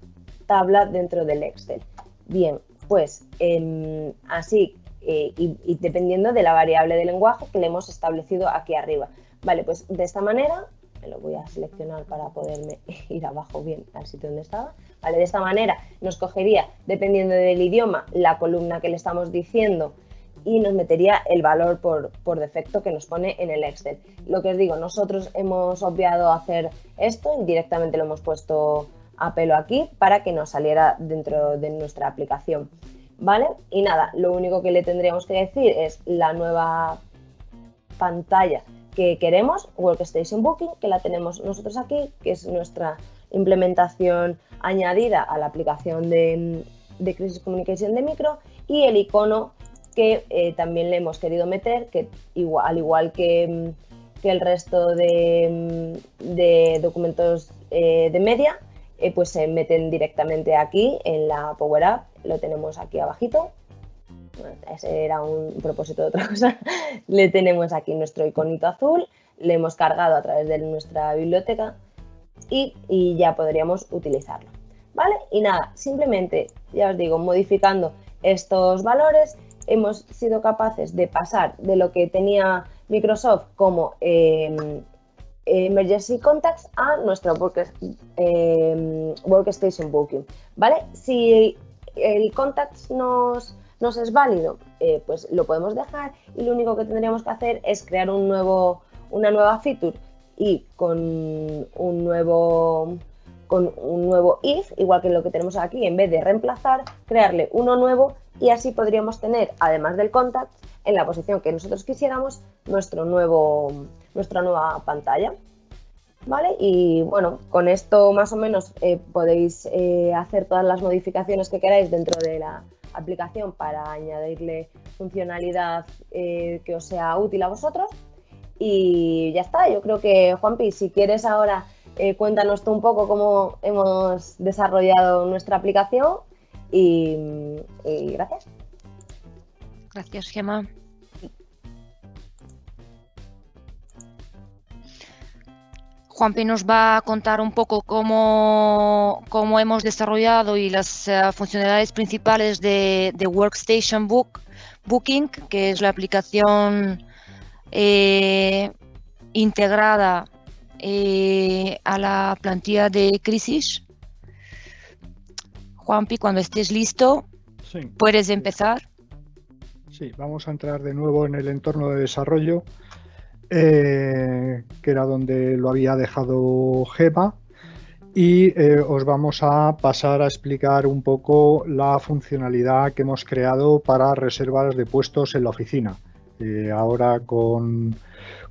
tabla dentro del Excel. Bien, pues em, así eh, y, dependiendo de la variable de lenguaje que le hemos establecido aquí arriba. Vale, pues de esta manera, me lo voy a seleccionar para poderme ir abajo bien al sitio donde estaba. Vale, de esta manera nos cogería, dependiendo del idioma, la columna que le estamos diciendo y nos metería el valor por, por, defecto que nos pone en el Excel. Lo que os digo, nosotros hemos obviado hacer esto y directamente lo hemos puesto a pelo aquí para que nos saliera dentro de nuestra aplicación. ¿vale? Y nada, lo único que le tendríamos que decir es la nueva pantalla que queremos, Workstation Booking, que la tenemos nosotros aquí, que es nuestra implementación añadida a la aplicación de, Crisis Communication de Micro, y el icono que eh, también le hemos querido meter, que al igual que, el resto de, documentos eh, de media, eh, pues se meten directamente aquí en la Power App, lo tenemos aquí abajito. ese era un propósito de otra cosa. le tenemos aquí nuestro iconito azul, le hemos cargado a través de nuestra biblioteca y, ya podríamos utilizarlo. ¿Vale? Y nada, simplemente, ya os digo, modificando estos valores, hemos sido capaces de pasar de lo que tenía Microsoft como eh, Emergency Contacts a nuestro em, Workstation Booking. ¿vale? Si el Contacts nos, nos es válido, eh, pues lo podemos dejar y lo único que tendríamos que hacer es crear un nuevo, una nueva feature y con un nuevo con un nuevo if, igual que lo que tenemos aquí, en vez de reemplazar, crearle uno nuevo y así podríamos tener, además del contact, en la posición que nosotros quisiéramos, nuestro nuevo, nuestra nueva pantalla. ¿Vale? Y bueno, con esto más o menos eh, podéis eh, hacer todas las modificaciones que queráis dentro de la aplicación para añadirle funcionalidad eh, que os sea útil a vosotros. Y ya está, yo creo que Juanpi, si quieres ahora cuéntanos tú un poco cómo hemos desarrollado nuestra aplicación y gracias. Gracias, Gemma. Juanpi nos va a contar un poco cómo, cómo hemos desarrollado y las eh, funcionalidades principales de, Workstation Book, Booking, que es la aplicación eh, integrada eh, a la plantilla de crisis. Juanpi, cuando estés listo, puedes empezar. Sí, vamos a entrar de nuevo en el entorno de desarrollo. Eh, que era donde lo había dejado Gema. Y eh, os vamos a pasar a explicar un poco la funcionalidad que hemos creado para reservas de puestos en la oficina. Eh, ahora con,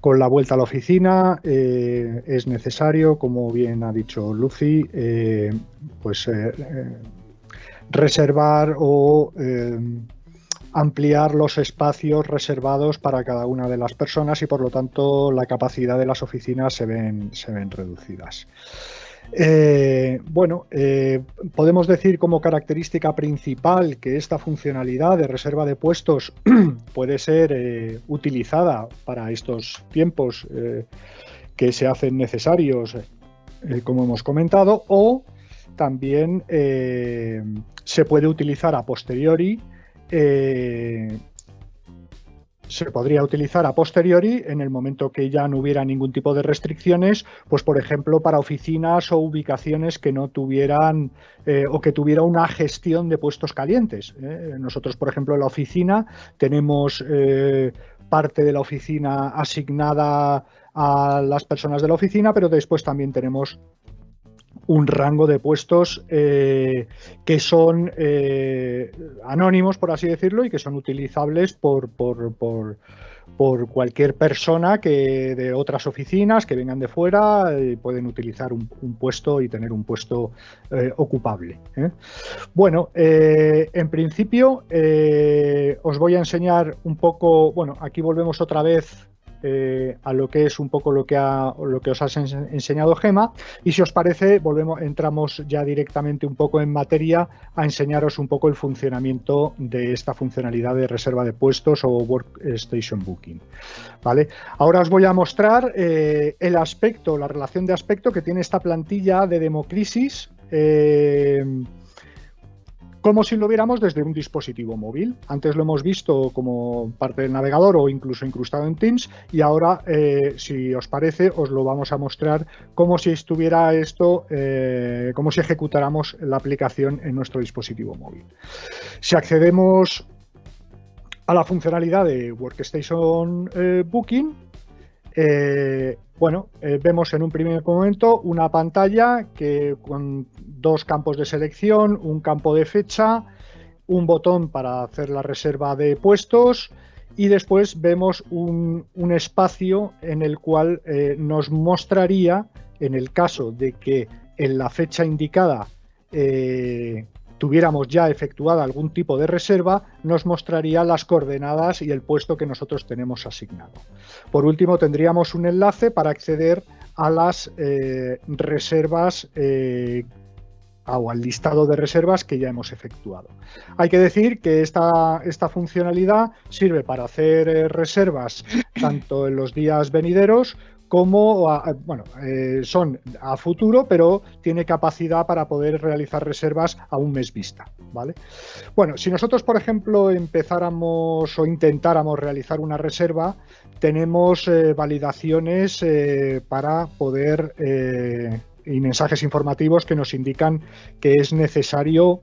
con, la vuelta a la oficina es necesario, como bien ha dicho Lucy, pues reservar o ampliar los espacios reservados para cada una de las personas y por lo tanto la capacidad de las oficinas se ven, se ven reducidas. Eh, bueno, eh, podemos decir como característica principal que esta funcionalidad de reserva de puestos puede ser eh, utilizada para estos tiempos que se hacen necesarios, como hemos comentado, o también se puede utilizar a posteriori se podría utilizar a posteriori en el momento que ya no hubiera ningún tipo de restricciones, pues por ejemplo para oficinas o ubicaciones que no tuvieran eh, o que tuviera una gestión de puestos calientes. ¿eh? Nosotros, por ejemplo, en la oficina tenemos eh, parte de la oficina asignada a las personas de la oficina, pero después también tenemos un rango de puestos eh, que son eh, anónimos, por así decirlo, y que son utilizables por, por, por, cualquier persona que de otras oficinas que vengan de fuera eh, pueden utilizar un, puesto y tener un puesto ocupable. Bueno, en principio os voy a enseñar un poco, bueno, aquí volvemos otra vez eh, a lo que es un poco lo que, lo que os ha enseñado Gema y si os parece volvemos, entramos ya directamente un poco en materia a enseñaros un poco el funcionamiento de esta funcionalidad de reserva de puestos o Workstation Booking. ¿vale? Ahora os voy a mostrar eh, el aspecto, la relación de aspecto que tiene esta plantilla de Democrisis eh, como si lo viéramos desde un dispositivo móvil. Antes lo hemos visto como parte del navegador o incluso incrustado en Teams y ahora, eh, si os parece, os lo vamos a mostrar como si estuviera esto, eh, como si ejecutáramos la aplicación en nuestro dispositivo móvil. Si accedemos a la funcionalidad de Workstation eh, Booking, bueno, vemos en un primer momento una pantalla que con dos campos de selección, un campo de fecha, un botón para hacer la reserva de puestos y después vemos un, espacio en el cual eh, nos mostraría, en el caso de que en la fecha indicada eh, tuviéramos ya efectuada algún tipo de reserva, nos mostraría las coordenadas y el puesto que nosotros tenemos asignado. Por último, tendríamos un enlace para acceder a las eh, reservas o al listado de reservas que ya hemos efectuado. Hay que decir que esta, esta funcionalidad sirve para hacer eh, reservas tanto en los días venideros como, bueno, eh, son a futuro, pero tiene capacidad para poder realizar reservas a un mes vista, ¿vale? Bueno, si nosotros, por ejemplo, empezáramos o intentáramos realizar una reserva, tenemos eh, validaciones para poder y mensajes informativos que nos indican que es necesario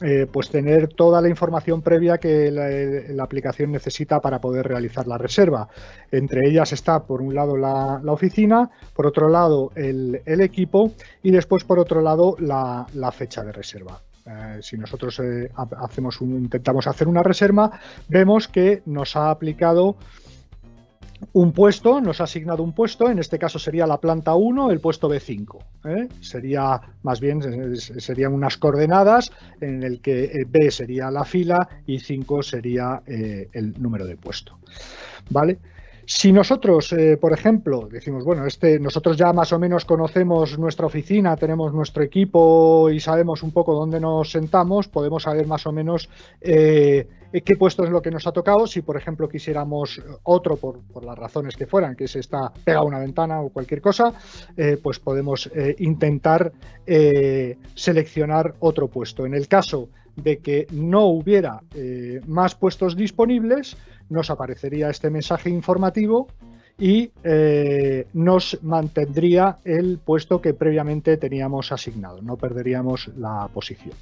eh, pues tener toda la información previa que la, aplicación necesita para poder realizar la reserva. Entre ellas está, por un lado, la, oficina, por otro lado, el, equipo y después, por otro lado, la, fecha de reserva. Eh, si nosotros eh, hacemos intentamos hacer una reserva, vemos que nos ha aplicado un puesto, nos ha asignado un puesto, en este caso sería la planta 1, el puesto B5. ¿eh? Sería, más bien, serían unas coordenadas en el que eh, B sería la fila y 5 sería eh, el número de puesto. ¿Vale? Si nosotros, eh, por ejemplo, decimos, bueno, este, nosotros ya más o menos conocemos nuestra oficina, tenemos nuestro equipo y sabemos un poco dónde nos sentamos, podemos saber más o menos eh, qué puesto es lo que nos ha tocado. Si, por ejemplo, quisiéramos otro, por, las razones que fueran, que se está pegado a una ventana o cualquier cosa, eh, pues podemos intentar seleccionar otro puesto. En el caso de que no hubiera más puestos disponibles, nos aparecería este mensaje informativo y eh, nos mantendría el puesto que previamente teníamos asignado, no perderíamos la posición.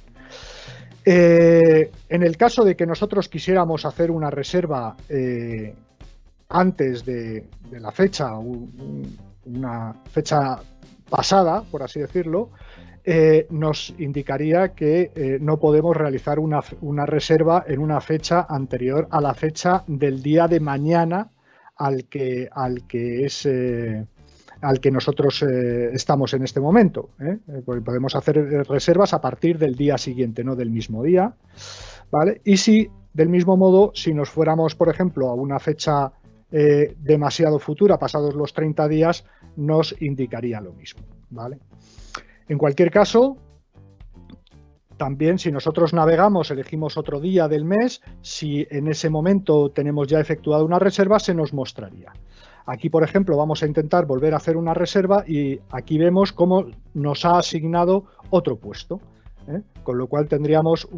Eh, en el caso de que nosotros quisiéramos hacer una reserva eh, antes de, la fecha, una fecha pasada, por así decirlo, eh, nos indicaría que eh, no podemos realizar una, reserva en una fecha anterior a la fecha del día de mañana al que, al que es eh, al que nosotros estamos en este momento. podemos hacer reservas a partir del día siguiente, no del mismo día. ¿vale? Y si, del mismo modo, si nos fuéramos, por ejemplo, a una fecha demasiado futura, pasados los 30 días, nos indicaría lo mismo. ¿vale? En cualquier caso, también si nosotros navegamos, elegimos otro día del mes, si en ese momento tenemos ya efectuado una reserva, se nos mostraría. Aquí, por ejemplo, vamos a intentar volver a hacer una reserva y aquí vemos cómo nos ha asignado otro puesto. ¿eh? Con lo cual tendríamos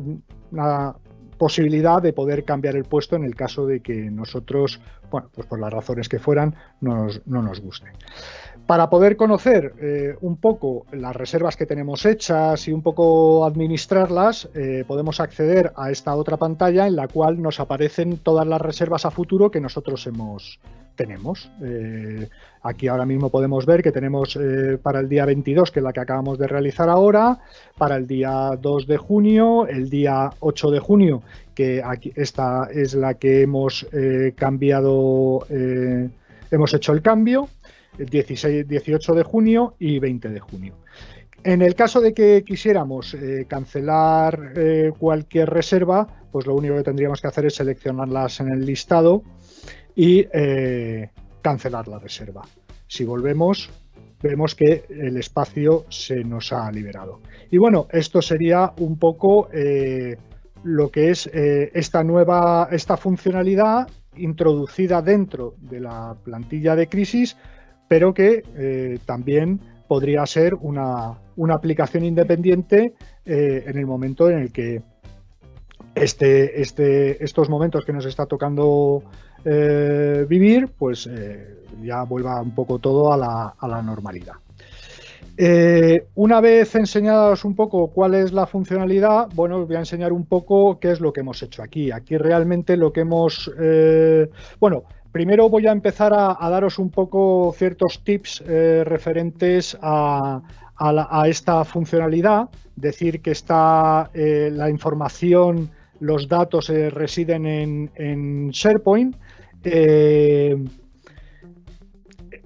una posibilidad de poder cambiar el puesto en el caso de que nosotros, bueno, pues por las razones que fueran, no nos, guste. Para poder conocer eh, un poco las reservas que tenemos hechas y un poco administrarlas, eh, podemos acceder a esta otra pantalla en la cual nos aparecen todas las reservas a futuro que nosotros hemos, tenemos. Eh, aquí ahora mismo podemos ver que tenemos para el día 22, que es la que acabamos de realizar ahora, para el día 2 de junio, el día 8 de junio, que aquí esta es la que hemos cambiado, hemos hecho el cambio, 16, 18 de junio y 20 de junio. En el caso de que quisiéramos cancelar cualquier reserva, pues lo único que tendríamos que hacer es seleccionarlas en el listado y eh, cancelar la reserva. Si volvemos, vemos que el espacio se nos ha liberado. Y bueno, esto sería un poco eh, lo que es eh, esta nueva esta funcionalidad introducida dentro de la plantilla de crisis, pero que también podría ser una, una aplicación independiente en el momento en el que este, este, estos momentos que nos está tocando eh, vivir, pues eh, ya vuelva un poco todo a la, normalidad. Eh, una vez enseñados un poco cuál es la funcionalidad, bueno, os voy a enseñar un poco qué es lo que hemos hecho aquí. Aquí realmente lo que hemos... bueno, primero voy a empezar a, daros un poco ciertos tips referentes a, esta funcionalidad. Decir que está la información los datos residen en, SharePoint eh,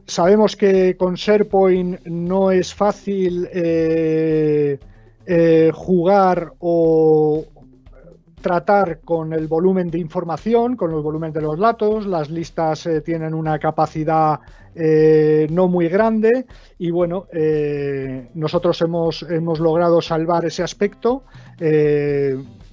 sabemos que con SharePoint no es fácil eh, eh, jugar o tratar con el volumen de información, con el volumen de los datos. Las listas tienen una capacidad no muy grande y bueno, nosotros hemos, hemos, logrado salvar ese aspecto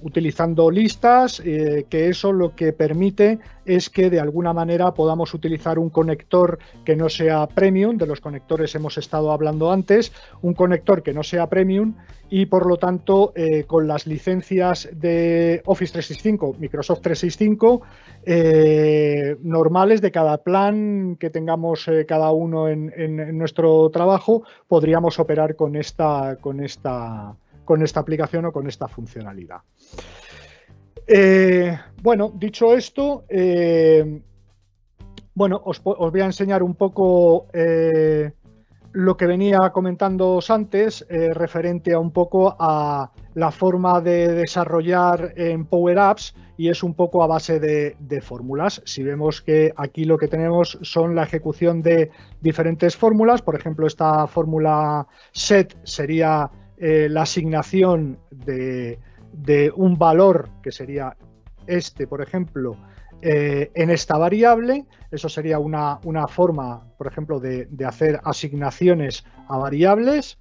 utilizando listas, eh, que eso lo que permite es que de alguna manera podamos utilizar un conector que no sea premium, de los conectores hemos estado hablando antes, un conector que no sea premium y por lo tanto eh, con las licencias de Office 365, Microsoft 365, eh, normales de cada plan que tengamos cada uno en, en, nuestro trabajo, podríamos operar con esta, con esta con esta aplicación o con esta funcionalidad. Eh, bueno, dicho esto, eh, bueno, os, voy a enseñar un poco eh, lo que venía comentando antes, referente a un poco a la forma de desarrollar en Power Apps y es un poco a base de, fórmulas. Si vemos que aquí lo que tenemos son la ejecución de diferentes fórmulas, por ejemplo, esta fórmula set sería la asignación de, un valor, que sería este, por ejemplo, eh, en esta variable. Eso sería una, forma, por ejemplo, de, hacer asignaciones a variables.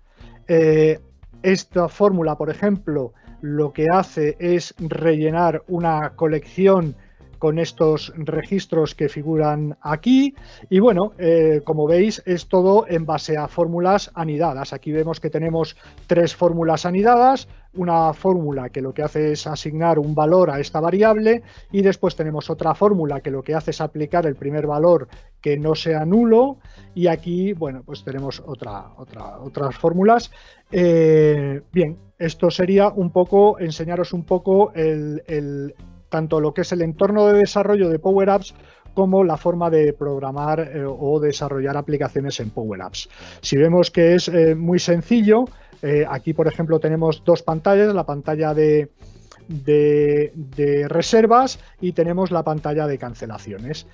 Eh, esta fórmula, por ejemplo, lo que hace es rellenar una colección con estos registros que figuran aquí. Y bueno, eh, como veis, es todo en base a fórmulas anidadas. Aquí vemos que tenemos tres fórmulas anidadas, una fórmula que lo que hace es asignar un valor a esta variable y después tenemos otra fórmula que lo que hace es aplicar el primer valor que no sea nulo y aquí, bueno, pues tenemos otra, otra, otras fórmulas. Eh, bien, esto sería un poco, enseñaros un poco el, tanto lo que es el entorno de desarrollo de Power Apps como la forma de programar eh, o desarrollar aplicaciones en Power Apps. Si vemos que es eh, muy sencillo, eh, aquí por ejemplo tenemos dos pantallas, la pantalla de, de, reservas y tenemos la pantalla de cancelaciones.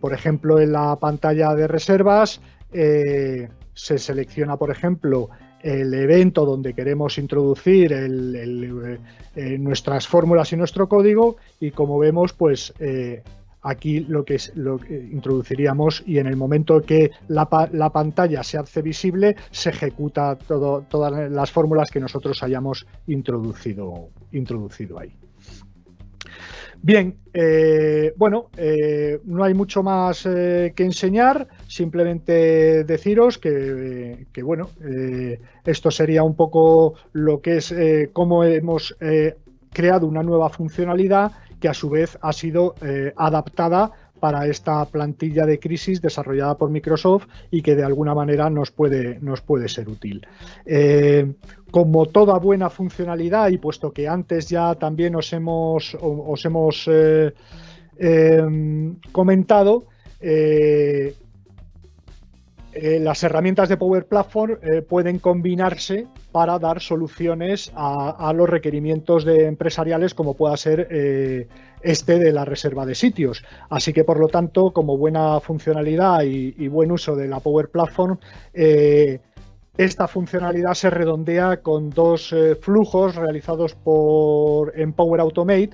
por ejemplo, en la pantalla de reservas se selecciona, por ejemplo, el evento donde queremos introducir eh, nuestras fórmulas y nuestro código y como vemos pues eh, aquí lo que, es, lo introduciríamos y en el momento que la, la pantalla se hace visible se ejecuta todo, todas las fórmulas que nosotros hayamos introducido, introducido ahí. Bien, eh, bueno, eh, no hay mucho más eh, que enseñar, simplemente deciros que, bueno, esto sería un poco lo que es cómo hemos creado una nueva funcionalidad que a su vez ha sido adaptada para esta plantilla de crisis desarrollada por Microsoft y que de alguna manera nos puede, nos puede ser útil. Eh, como toda buena funcionalidad y puesto que antes ya también os hemos, os hemos eh, em, comentado, eh, las herramientas de Power Platform pueden combinarse para dar soluciones a, los requerimientos de empresariales como pueda ser este de la reserva de sitios. Así que, por lo tanto, como buena funcionalidad y, buen uso de la Power Platform, eh, esta funcionalidad se redondea con dos eh, flujos realizados por, en Power Automate,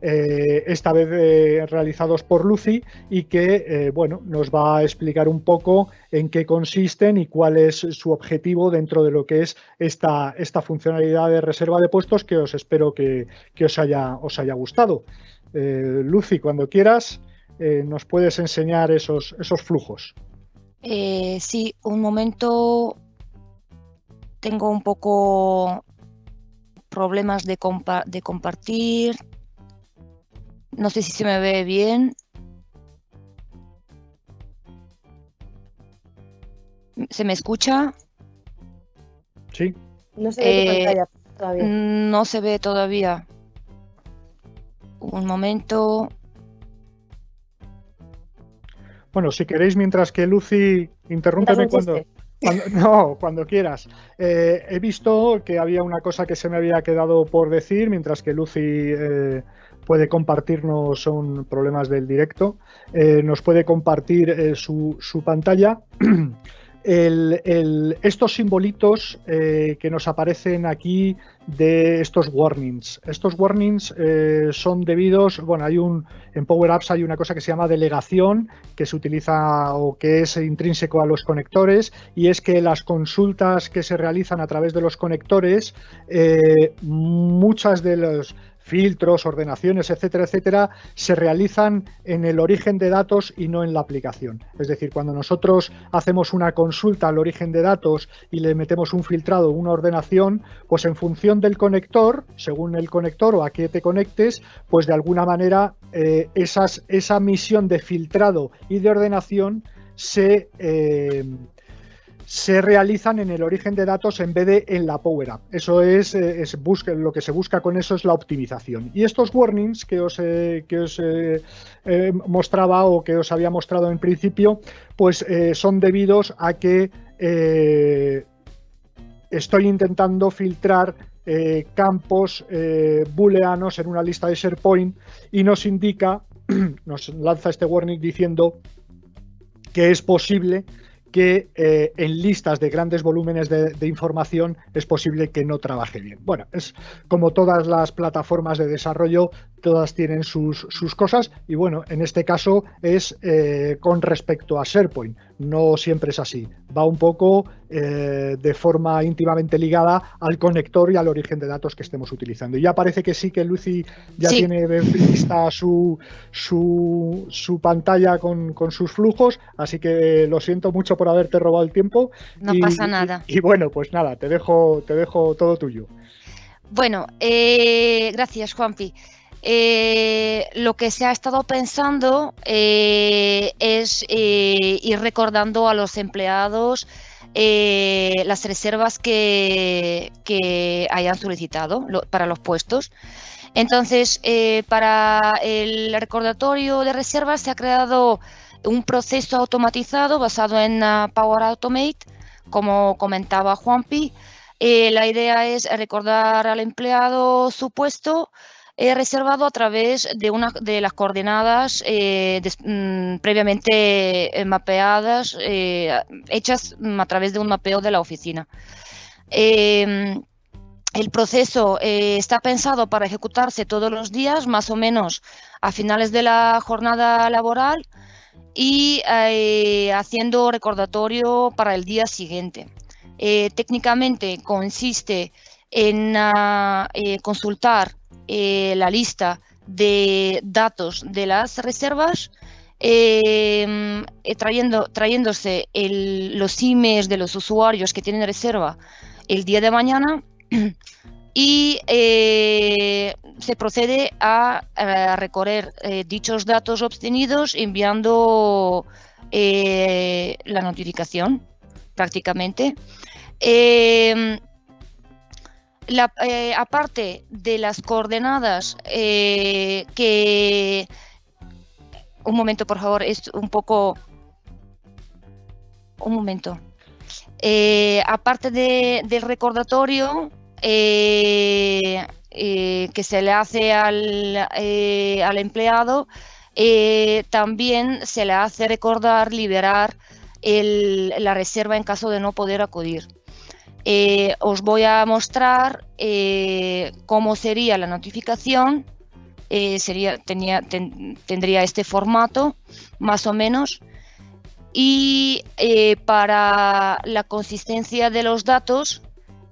eh, esta vez realizados por Lucy y que bueno, nos va a explicar un poco en qué consisten y cuál es su objetivo dentro de lo que es esta, esta funcionalidad de reserva de puestos que os espero que, que os, haya, os haya gustado. Eh, Lucy, cuando quieras, eh, nos puedes enseñar esos, esos flujos. Eh, sí, un momento. Tengo un poco problemas de, de compartir. No sé si se me ve bien. ¿Se me escucha? Sí. No se ve pantalla todavía. No se ve todavía. Un momento. Bueno, si queréis, mientras que Lucy, interrúmpeme cuando, no, cuando quieras. Eh, he visto que había una cosa que se me había quedado por decir, mientras que Lucy eh, puede compartirnos, son problemas del directo, eh, nos puede compartir su, su, pantalla. estos simbolitos eh, que nos aparecen aquí de estos warnings. Estos warnings eh, son debidos, bueno, hay un, en Power Apps hay una cosa que se llama delegación, que se utiliza o que es intrínseco a los conectores, y es que las consultas que se realizan a través de los conectores, eh, muchas de los filtros, ordenaciones, etcétera, etcétera, se realizan en el origen de datos y no en la aplicación. Es decir, cuando nosotros hacemos una consulta al origen de datos y le metemos un filtrado, una ordenación, pues en función del conector, según el conector o a qué te conectes, pues de alguna manera eh, esas, esa misión de filtrado y de ordenación se... Eh, se realizan en el origen de datos en vez de en la Power App. Eso es, eh, lo que se busca con eso es la optimización. Y estos warnings que os, que os mostraba o que os había mostrado en principio, pues eh, son debidos a que eh, estoy intentando filtrar campos booleanos en una lista de SharePoint y nos indica, nos lanza este warning diciendo que es posible que eh, en listas de grandes volúmenes de, información es posible que no trabaje bien. Bueno, es como todas las plataformas de desarrollo, todas tienen sus, cosas y bueno, en este caso es eh, con respecto a SharePoint. No siempre es así. Va un poco eh, de forma íntimamente ligada al conector y al origen de datos que estemos utilizando. Y ya parece que sí que Lucy ya tiene lista su, su, su pantalla con, con, sus flujos, así que lo siento mucho por haberte robado el tiempo. No pasa nada. Y, bueno, pues nada, te dejo, te dejo todo tuyo. Bueno, eh, gracias Juanpi. Eh, lo que se ha estado pensando eh, es eh, ir recordando a los empleados las reservas que, hayan solicitado para los puestos. Entonces, para el recordatorio de reservas se ha creado un proceso automatizado basado en Power Automate, como comentaba Juanpi. la idea es recordar al empleado su puesto, he reservado a través de, una, de las coordenadas eh, mm, previamente eh, mapeadas, eh, hechas mm, a través de un mapeo de la oficina. Em, el proceso está pensado para ejecutarse todos los días, más o menos a finales de la jornada laboral y haciendo recordatorio para el día siguiente. técnicamente consiste en ah, consultar eh, la lista de datos de las reservas, em, eh, trayendo, trayéndose los emails de los usuarios que tienen reserva el día de mañana y eh, se procede a, recorrer eh, dichos datos obtenidos enviando eh, la notificación prácticamente. Em, aparte de las coordenadas que... Un momento, por favor, es un poco... Un momento. aparte del recordatorio, eh, eh, que se le hace al, eh, empleado, también se le hace recordar liberar la reserva en caso de no poder acudir. Os voy a mostrar cómo sería la notificación. tenía, tendría este formato, más o menos. Y para la consistencia de los datos,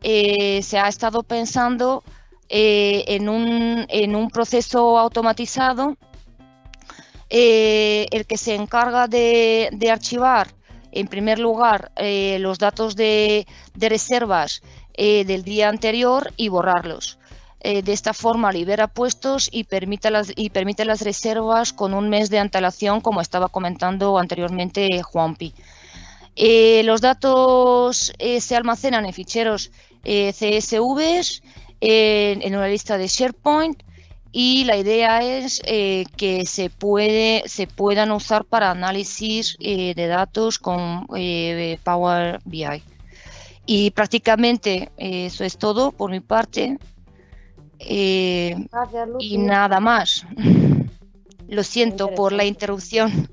eh, se ha estado pensando eh, en, un, proceso automatizado eh, el que se encarga de, archivar en primer lugar los datos de, reservas del día anterior y borrarlos. de esta forma libera puestos y permite, las, y permite las reservas con un mes de antelación, como estaba comentando anteriormente Juanpi. los datos se almacenan en ficheros eh, CSVs en, una lista de SharePoint y la idea es eh, que se, puede, se puedan usar para análisis eh, de datos con Power BI. Y prácticamente eso es todo por mi parte. y nada más. Lo siento por la interrupción.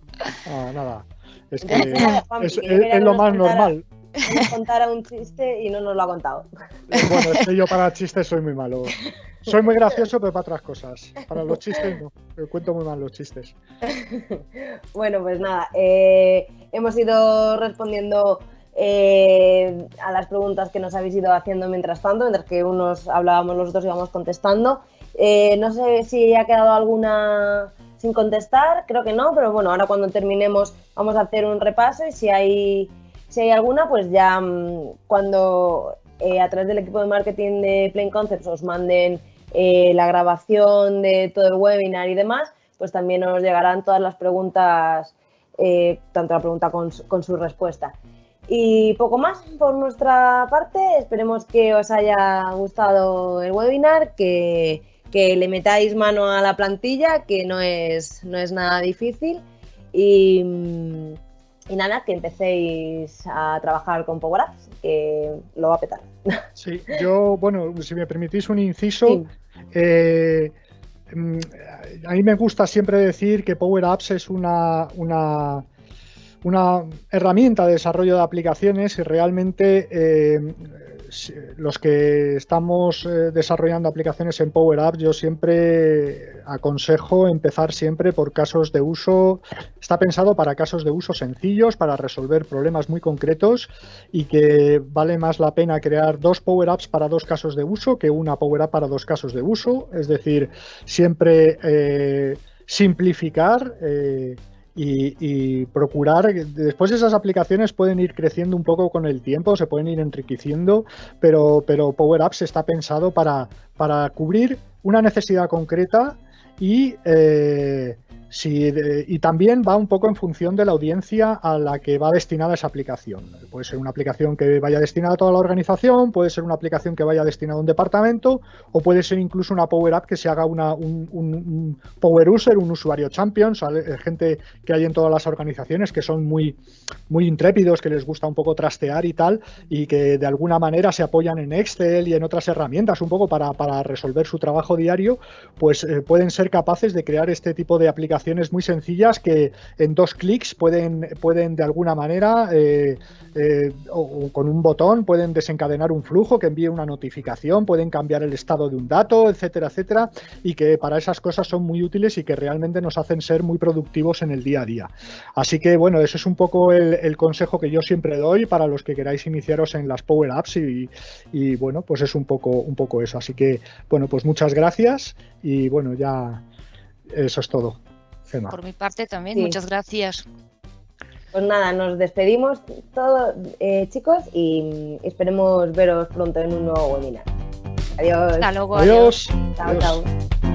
Ah, nada. Es que es lo más normal nos contara un chiste y no nos lo ha contado. Bueno, es que yo para chistes soy muy malo. Soy muy gracioso, pero para otras cosas. Para los chistes no. cuento muy mal los chistes. Bueno, pues nada. Eh, hemos ido respondiendo eh, a las preguntas que nos habéis ido haciendo mientras tanto, mientras que unos hablábamos, los otros íbamos contestando. Eh, no sé si ha quedado alguna sin contestar, creo que no, pero bueno, ahora cuando terminemos vamos a hacer un repaso y si hay si hay alguna, pues ya mm, cuando eh, a través del equipo de marketing de Plain Concepts os manden eh, la grabación de todo el webinar y demás, pues también os llegarán todas las preguntas, eh, tanto la pregunta con, su respuesta. Y poco más por nuestra parte, esperemos que os haya gustado el webinar, que, que le metáis mano a la plantilla, que no es, no es nada difícil. Y, mm, y nada, que empecéis a trabajar con Power Apps, que lo va a petar. Sí, yo, bueno, si me permitís un inciso, eh, mm, a mí me gusta siempre decir que Power Apps es una, una, una herramienta de desarrollo de aplicaciones y realmente eh, los que estamos eh, desarrollando aplicaciones en Power Apps, yo siempre aconsejo empezar siempre por casos de uso. Está pensado para casos de uso sencillos, para resolver problemas muy concretos y que vale más la pena crear dos Power Apps para dos casos de uso que una Power App para dos casos de uso. Es decir, siempre eh, simplificar. Eh, y, procurar, después esas aplicaciones pueden ir creciendo un poco con el tiempo, se pueden ir enriqueciendo, pero, pero Power Apps está pensado para, para cubrir una necesidad concreta y eh, Sí, y también va un poco en función de la audiencia a la que va destinada esa aplicación. Puede ser una aplicación que vaya destinada a toda la organización, puede ser una aplicación que vaya destinada a un departamento, o puede ser incluso una Power App que se haga una, un, Power User, un usuario champion, eh, gente que hay en todas las organizaciones que son muy, muy intrépidos, que les gusta un poco trastear y tal, y que de alguna manera se apoyan en Excel y en otras herramientas un poco para, resolver su trabajo diario, pues eh, pueden ser capaces de crear este tipo de aplicaciones muy sencillas que en dos clics pueden, pueden de alguna manera eh, eh, o, con un botón pueden desencadenar un flujo que envíe una notificación, pueden cambiar el estado de un dato, etcétera, etcétera, y que para esas cosas son muy útiles y que realmente nos hacen ser muy productivos en el día a día. Así que bueno, eso es un poco el, consejo que yo siempre doy para los que queráis iniciaros en las Power Apps y, y bueno, pues es un poco, un poco eso. Así que bueno, pues muchas gracias y bueno, ya eso es todo. Por mi parte también, muchas gracias. Pues nada, nos despedimos todos, eh, chicos, y esperemos veros pronto en un nuevo webinar. Adiós. Hasta luego. Adiós. Chao, chao.